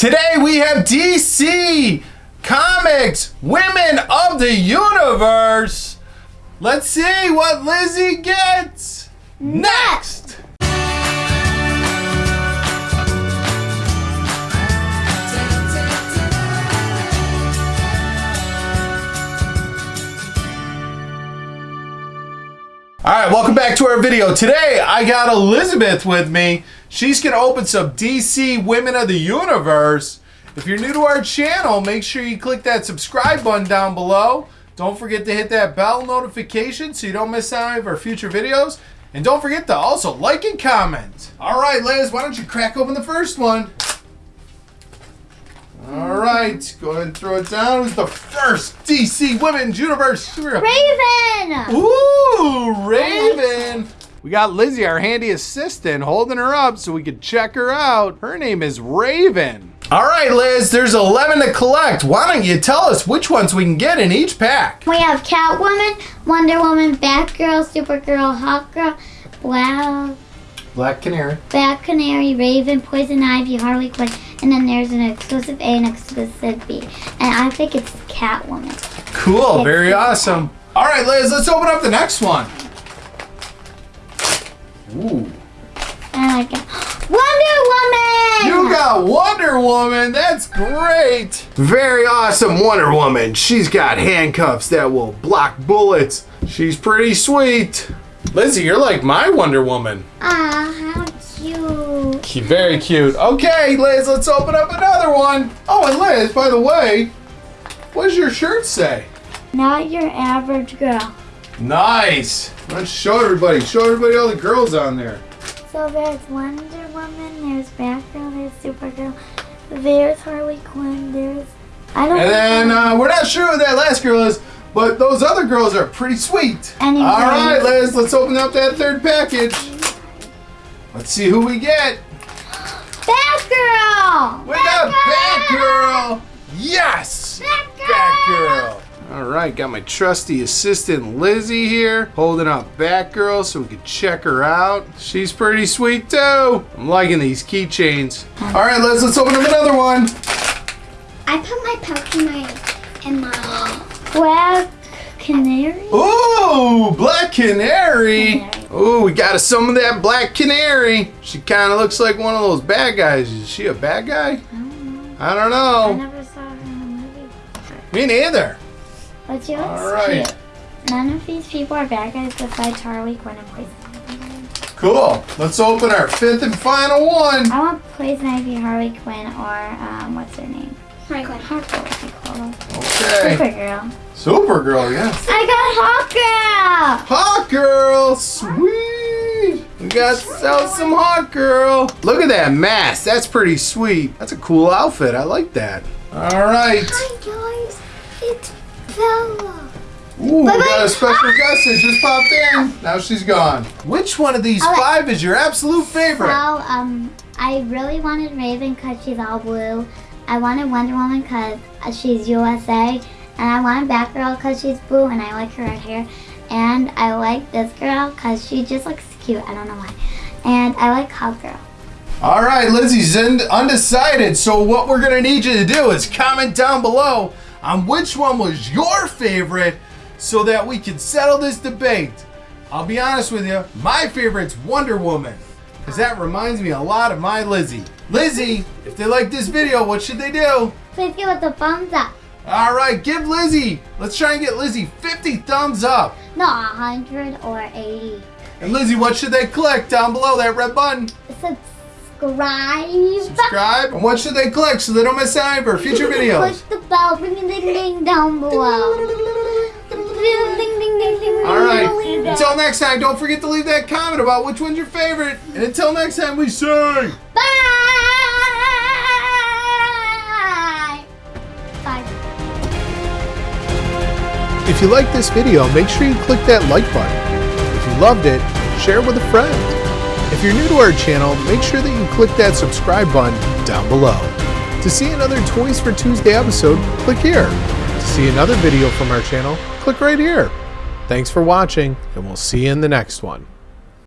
Today we have DC Comics Women of the Universe. Let's see what Lizzie gets next. All right, welcome back to our video. Today I got Elizabeth with me. She's gonna open some DC Women of the Universe. If you're new to our channel, make sure you click that subscribe button down below. Don't forget to hit that bell notification so you don't miss out on any of our future videos. And don't forget to also like and comment. All right, Liz, why don't you crack open the first one? All right, go ahead and throw it down. Who's the first DC Women's Universe? Raven! Ooh. We got Lizzie, our handy assistant, holding her up so we could check her out. Her name is Raven. All right, Liz, there's 11 to collect. Why don't you tell us which ones we can get in each pack? We have Catwoman, Wonder Woman, Batgirl, Supergirl, Hawkgirl, Wow. Black Canary. Black Canary, Raven, Poison Ivy, Harley Quinn, and then there's an exclusive A and exclusive B. And I think it's Catwoman. Cool, very awesome. All right, Liz, let's open up the next one. Ooh. And I got Wonder Woman! You got Wonder Woman. That's great. Very awesome Wonder Woman. She's got handcuffs that will block bullets. She's pretty sweet. Lizzie, you're like my Wonder Woman. Ah, how cute. Cute, Very cute. Okay, Liz, let's open up another one. Oh, and Liz, by the way, what does your shirt say? Not your average girl. Nice. Let's show everybody. Show everybody all the girls on there. So there's Wonder Woman, there's Batgirl, there's Supergirl, there's Harley Quinn, there's I don't And then uh, we're not sure who that last girl is, but those other girls are pretty sweet. Anyways. All right, Liz, let's open up that third package. Let's see who we get. Batgirl! We got Batgirl. Right, got my trusty assistant Lizzie here holding up Batgirl so we can check her out. She's pretty sweet too. I'm liking these keychains. Mm. All right, Liz, let's open up another one. I put my pouch in my in my black canary. Ooh, Black Canary. Canary. Ooh, we got some of that Black Canary. She kind of looks like one of those bad guys. Is she a bad guy? I don't I know. never saw her in a movie. Me neither. But she looks All right. cute. None of these people are bad guys besides Harley Quinn and Poison Ivy. Cool. Let's open our fifth and final one. I want Poison Ivy, Harley Quinn, or um, what's her name? Harley Quinn. Hawkgirl would be cool. Okay. Supergirl. Supergirl, yes. I got Hawkgirl! Hot girl, sweet. We got sell some Hawkgirl. Look at that mask. That's pretty sweet. That's a cool outfit. I like that. All right. Hi guys, it's Ooh, we Bye-bye. got a special guest that just popped in. Now she's gone. Which one of these right. five is your absolute favorite? Well, um, I really wanted Raven because she's all blue. I wanted Wonder Woman because she's USA. And I wanted Batgirl because she's blue and I like her red hair. And I like this girl because she just looks cute. I don't know why. And I like Hawkgirl. All right, Lizzie's undecided. So what we're gonna need you to do is comment down below on which one was your favorite, so that we can settle this debate. I'll be honest with you, my favorite's Wonder Woman, because that reminds me a lot of my Lizzie. Lizzie, if they like this video, what should they do? Please give us a thumbs up. All right, give Lizzie. Let's try and get Lizzie 50 thumbs up. No, 100 or 80. And Lizzie, what should they click down below that red button? Subscribe. Subscribe. And what should they click so they don't miss out on our future videos? Push the bell. Ring a ding ding down below. Ding ding ding ding ding. All right. Until next time, don't forget to leave that comment about which one's your favorite. And until next time, we say. Bye. Bye. If you like this video, make sure you click that like button. If you loved it, share it with a friend. If you're new to our channel, make sure that you click that subscribe button down below. To see another Toys for Tuesday episode, click here. To see another video from our channel, click right here. Thanks for watching, and we'll see you in the next one.